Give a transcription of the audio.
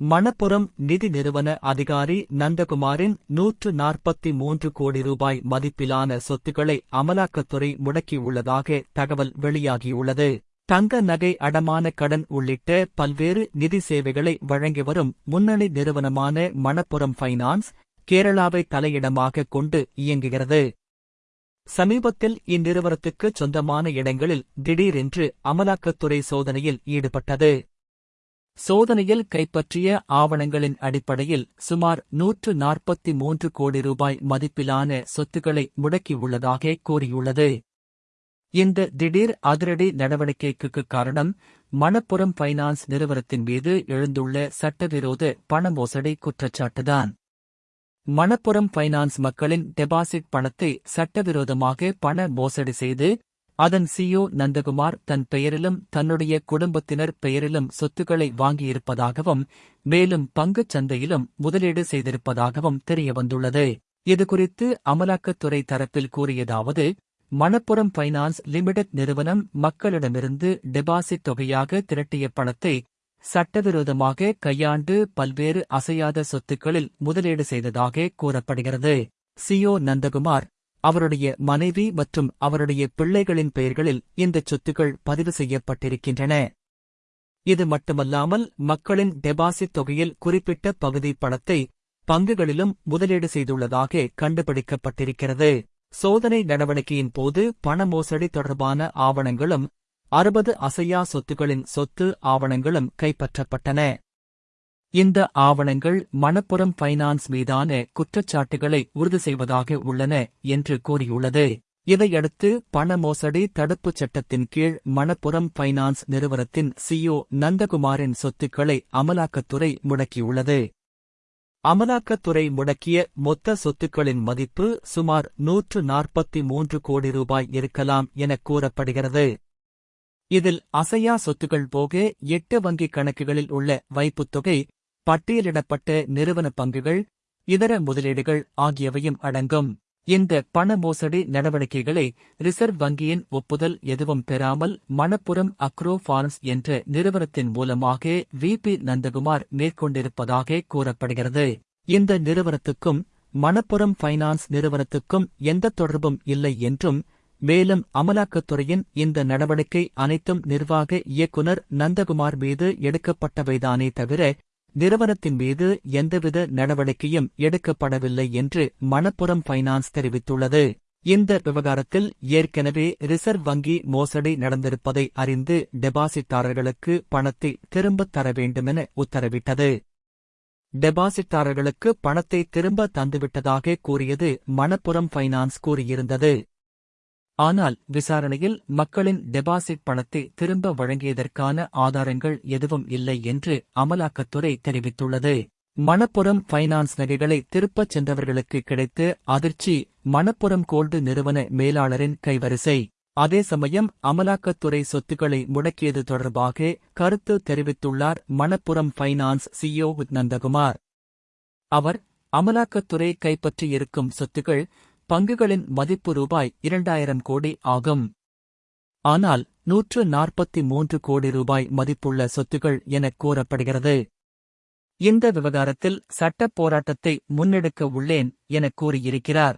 மணப்புரம் நிதி நிறுவன அதிகாரி நந்தகுமாரின் நூற்று நாற்பத்தி மூன்று கோடி ரூபாய் மதிப்பிலான சொத்துக்களை அமலாக்கத்துறை முடக்கியுள்ளதாக தகவல் வெளியாகியுள்ளது. தங்க நகை அடமான கடன் உள்ளிட்ட பல்வேறு நிதி சேவைகளை வழங்கி வரும் முன்னணி நிறுவனமான மணப்புரம் ஃபைனான்ஸ் கேரளாவை தலையிடமாக கொண்டு இயங்குகிறது. சமீபத்தில் இந்நிறுவனத்துக்கு சொந்தமான இடங்களில் திடீரென்று அமலாக்கத்துறை சோதனையில் ஈடுபட்டது. சோதனையில் கைப்பற்றிய ஆவணங்களின் அடிப்படையில் சுமார் நூற்று நாற்பத்தி மூன்று கோடி ரூபாய் மதிப்பிலான சொத்துக்களை முடக்கியுள்ளதாக கூறியுள்ளது. இந்த திடீர் அதிரடி நடவடிக்கைக்கு காரணம் மணப்புறம் ஃபைனான்ஸ் நிறுவனத்தின் மீது எழுந்துள்ள சட்டவிரோத பண மோசடி குற்றச்சாட்டுதான். மணப்புறம் ஃபைனான்ஸ் மக்களின் டெபாசிட் பணத்தை சட்டவிரோதமாக பண மோசடி செய்து அதன் சிஓ நந்தகுமார் தன் பெயரிலும் தன்னுடைய குடும்பத்தினர் பெயரிலும் சொத்துக்களை வாங்கியிருப்பதாகவும் மேலும் பங்குச் சந்தையிலும் முதலீடு செய்திருப்பதாகவும் தெரியவந்துள்ளது. இதுகுறித்து அமலாக்கத்துறை தரப்பில் கூறியதாவது மணப்புரம் ஃபைனான்ஸ் லிமிடெட் நிறுவனம் மக்களிடமிருந்து டெபாசிட் தொகையாக திரட்டிய பணத்தை சட்டவிரோதமாக கையாண்டு பல்வேறு அசையாத சொத்துக்களில் முதலீடு செய்ததாக கூறப்படுகிறது. சியோ நந்தகுமார் அவருடைய மனைவி மற்றும் அவருடைய பிள்ளைகளின் பெயர்களில் இந்த சொத்துக்கள் பதிவு செய்யப்பட்டிருக்கின்றன. இது மட்டுமல்லாமல் மக்களின் டெபாசிட் தொகையில் குறிப்பிட்ட பகுதி பணத்தை பங்குகளிலும் முதலீடு செய்துள்ளதாக கண்டுபிடிக்கப்பட்டிருக்கிறது. சோதனை நடவடிக்கையின் போது பண மோசடி தொடர்பான ஆவணங்களும் அறுபது அசையா சொத்துகளின் சொத்து ஆவணங்களும் கைப்பற்றப்பட்டன. இந்த ஆவணங்கள் மணப்புறம் ஃபைனான்ஸ் மீதான குற்றச்சாட்டுகளை உறுதி செய்வதாக உள்ளன என்று கூறியுள்ளது. இதையடுத்து பண மோசடி தடுப்புச் சட்டத்தின் கீழ் மணப்புறம் ஃபைனான்ஸ் நிறுவனத்தின் சிஓ நந்தகுமாரின் சொத்துக்களை அமலாக்கத்துறை முடக்கியுள்ளது. அமலாக்கத்துறை முடக்கிய மொத்த சொத்துக்களின் மதிப்பு சுமார் நூற்று நாற்பத்தி மூன்று கோடி ரூபாய் இருக்கலாம் என கூறப்படுகிறது. இதில் அசையா சொத்துக்கள் போக எட்டு வங்கிக் கணக்குகளில் உள்ள வைப்புத் தொகை பட்டியலிடப்பட்ட நிறுவன பங்குகள் இதர முதலீடுகள் ஆகியவையும் அடங்கும். இந்த பண மோசடி நடவடிக்கைகளை ரிசர்வ் வங்கியின் ஒப்புதல் எதுவும் பெறாமல் மணப்புரம் அக்ரோ ஃபார்ம்ஸ் என்ற நிறுவனத்தின் மூலமாக வி. பி. நந்தகுமார் மேற்கொண்டிருப்பதாக கூறப்படுகிறது. இந்த நிறுவனத்துக்கும் மணப்புரம் ஃபைனான்ஸ் நிறுவனத்துக்கும் எந்த தொடர்பும் இல்லை என்றும் மேலும் அமலாக்கத்துறையின் இந்த நடவடிக்கை அனைத்தும் நிர்வாக இயக்குநர் நந்தகுமார் மீது எடுக்கப்பட்டவைதானே தவிர நிறுவனத்தின் மீது எந்தவித நடவடிக்கையும் எடுக்கப்படவில்லை என்று மணப்புரம் ஃபைனான்ஸ் தெரிவித்துள்ளது. இந்த விவகாரத்தில் ஏற்கனவே ரிசர்வ் வங்கி மோசடி நடந்திருப்பதை அறிந்து டெபாசிட்டாரர்களுக்கு பணத்தை திரும்பத் தர வேண்டுமென உத்தரவிட்டது. டெபாசிட்டாரர்களுக்கு பணத்தை திரும்ப தந்துவிட்டதாக கூறியது மணப்புரம் ஃபைனான்ஸ் கூறியிருந்தது. ஆனால் விசாரணையில் மக்களின் டெபாசிட் பணத்தை திரும்ப வழங்கியதற்கான ஆதாரங்கள் எதுவும் இல்லை என்று அமலாக்கத்துறை தெரிவித்துள்ளது. மணப்புறம் ஃபைனான்ஸ் நகைகளை திருப்பச் சென்றவர்களுக்கு கிடைத்த அதிர்ச்சி மணப்புறம் கோல்டு நிறுவன மேலாளரின் கைவரிசை. அதே சமயம் அமலாக்கத்துறை சொத்துக்களை முடக்கியது தொடர்பாக கருத்து தெரிவித்துள்ளார் மணப்புறம் ஃபைனான்ஸ் சிஇஓ நந்தகுமார். அவர் அமலாக்கத்துறை கைப்பற்றியிருக்கும் சொத்துக்கள் பங்குகளின் மதிப்பு ரூபாய் இரண்டாயிரம் கோடி ஆகும். ஆனால் நூற்று நாற்பத்தி மூன்று கோடி ரூபாய் மதிப்புள்ள சொத்துகள் எனக் கூறப்படுகிறது. இந்த விவகாரத்தில் சட்டப் போராட்டத்தை முன்னெடுக்க உள்ளேன் எனக் கூறியிருக்கிறார்.